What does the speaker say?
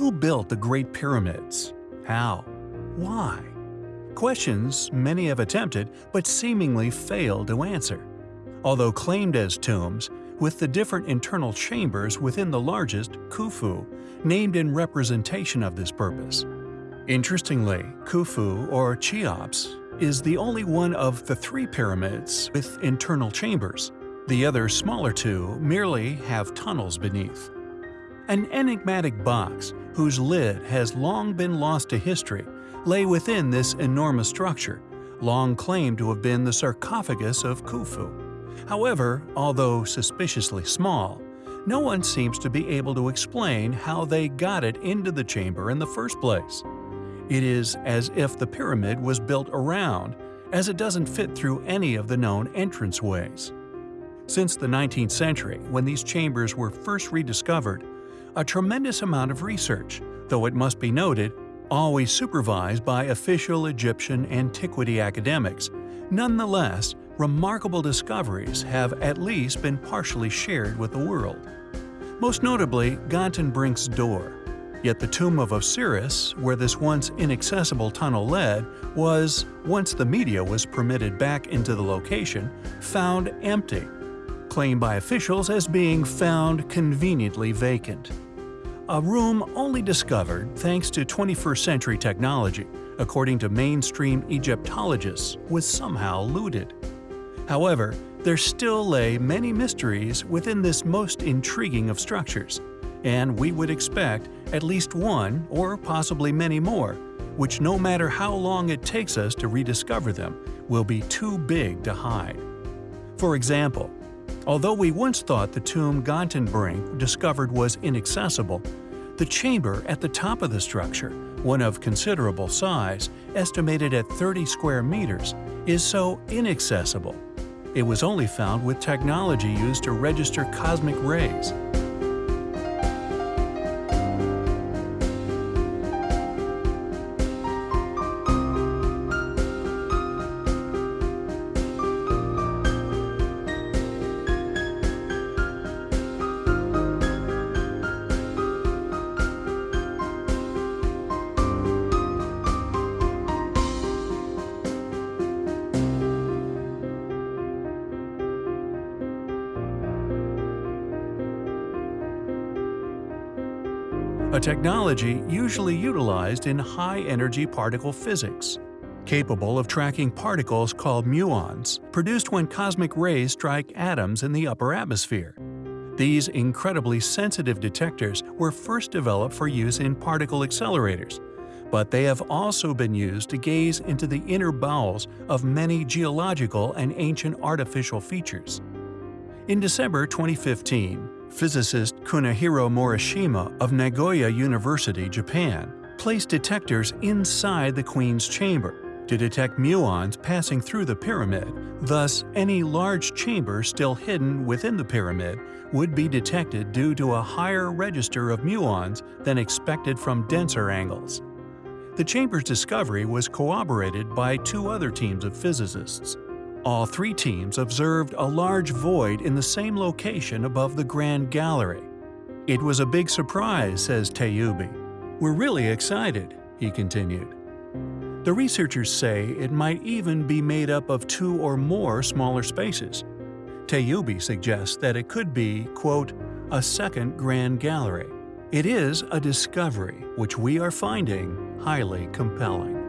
Who built the Great Pyramids? How? Why? Questions many have attempted but seemingly failed to answer. Although claimed as tombs, with the different internal chambers within the largest, Khufu, named in representation of this purpose. Interestingly, Khufu or Cheops is the only one of the three pyramids with internal chambers. The other smaller two merely have tunnels beneath. An enigmatic box, whose lid has long been lost to history, lay within this enormous structure, long claimed to have been the sarcophagus of Khufu. However, although suspiciously small, no one seems to be able to explain how they got it into the chamber in the first place. It is as if the pyramid was built around, as it doesn't fit through any of the known entranceways. Since the 19th century, when these chambers were first rediscovered, a tremendous amount of research, though it must be noted, always supervised by official Egyptian antiquity academics, nonetheless, remarkable discoveries have at least been partially shared with the world. Most notably, Gantenbrink's door, Yet the tomb of Osiris, where this once inaccessible tunnel led, was, once the media was permitted back into the location, found empty, claimed by officials as being found conveniently vacant. A room only discovered thanks to 21st century technology, according to mainstream Egyptologists, was somehow looted. However, there still lay many mysteries within this most intriguing of structures, and we would expect at least one or possibly many more, which no matter how long it takes us to rediscover them, will be too big to hide. For example, although we once thought the tomb Gantenbrink discovered was inaccessible, the chamber at the top of the structure, one of considerable size, estimated at 30 square meters, is so inaccessible. It was only found with technology used to register cosmic rays, a technology usually utilized in high-energy particle physics, capable of tracking particles called muons, produced when cosmic rays strike atoms in the upper atmosphere. These incredibly sensitive detectors were first developed for use in particle accelerators, but they have also been used to gaze into the inner bowels of many geological and ancient artificial features. In December 2015, physicist Kunihiro Morishima of Nagoya University, Japan, placed detectors inside the Queen's chamber to detect muons passing through the pyramid, thus any large chamber still hidden within the pyramid would be detected due to a higher register of muons than expected from denser angles. The chamber's discovery was corroborated by two other teams of physicists, all three teams observed a large void in the same location above the Grand Gallery. It was a big surprise, says Tayoubi. We're really excited, he continued. The researchers say it might even be made up of two or more smaller spaces. Tayoubi suggests that it could be, quote, a second Grand Gallery. It is a discovery which we are finding highly compelling.